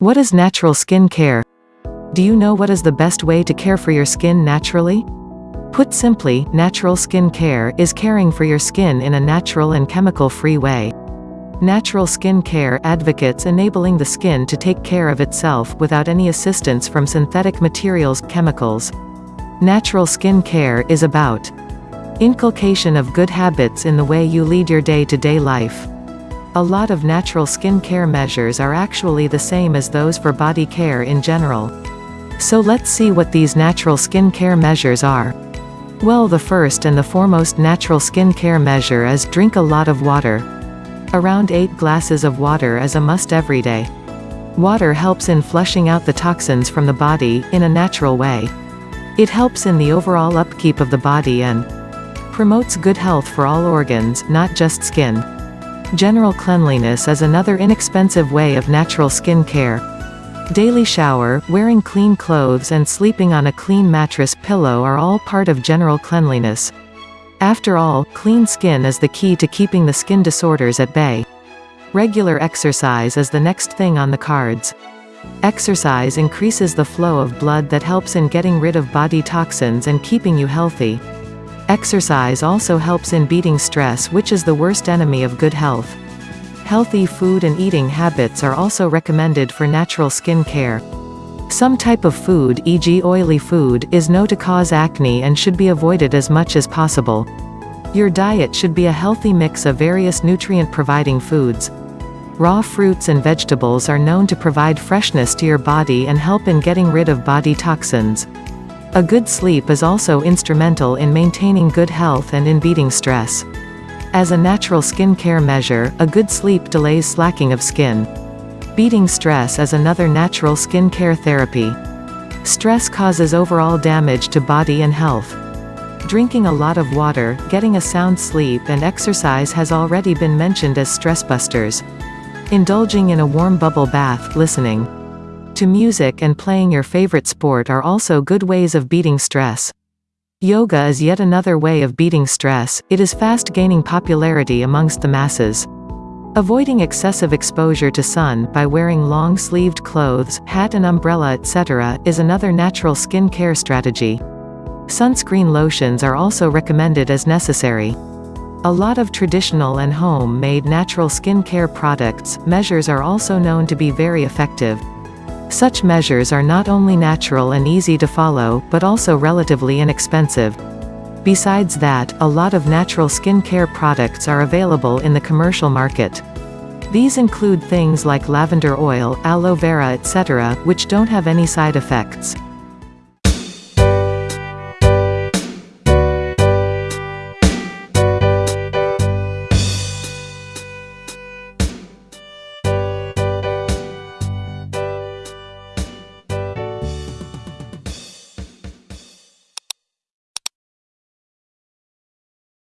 What is natural skin care? Do you know what is the best way to care for your skin naturally? Put simply, natural skin care is caring for your skin in a natural and chemical-free way. Natural skin care advocates enabling the skin to take care of itself without any assistance from synthetic materials, chemicals. Natural skin care is about inculcation of good habits in the way you lead your day-to-day -day life. A lot of natural skin care measures are actually the same as those for body care in general. So let's see what these natural skin care measures are. Well the first and the foremost natural skin care measure is drink a lot of water. Around 8 glasses of water is a must every day. Water helps in flushing out the toxins from the body, in a natural way. It helps in the overall upkeep of the body and promotes good health for all organs, not just skin. General cleanliness is another inexpensive way of natural skin care. Daily shower, wearing clean clothes and sleeping on a clean mattress pillow are all part of general cleanliness. After all, clean skin is the key to keeping the skin disorders at bay. Regular exercise is the next thing on the cards. Exercise increases the flow of blood that helps in getting rid of body toxins and keeping you healthy. Exercise also helps in beating stress which is the worst enemy of good health. Healthy food and eating habits are also recommended for natural skin care. Some type of food e.g. oily food is known to cause acne and should be avoided as much as possible. Your diet should be a healthy mix of various nutrient-providing foods. Raw fruits and vegetables are known to provide freshness to your body and help in getting rid of body toxins. A good sleep is also instrumental in maintaining good health and in beating stress. As a natural skin care measure, a good sleep delays slacking of skin. Beating stress is another natural skin care therapy. Stress causes overall damage to body and health. Drinking a lot of water, getting a sound sleep and exercise has already been mentioned as stress busters. Indulging in a warm bubble bath, listening to music and playing your favorite sport are also good ways of beating stress. Yoga is yet another way of beating stress, it is fast gaining popularity amongst the masses. Avoiding excessive exposure to sun by wearing long-sleeved clothes, hat and umbrella etc. is another natural skin care strategy. Sunscreen lotions are also recommended as necessary. A lot of traditional and home-made natural skin care products, measures are also known to be very effective. Such measures are not only natural and easy to follow, but also relatively inexpensive. Besides that, a lot of natural skin care products are available in the commercial market. These include things like lavender oil, aloe vera etc., which don't have any side effects.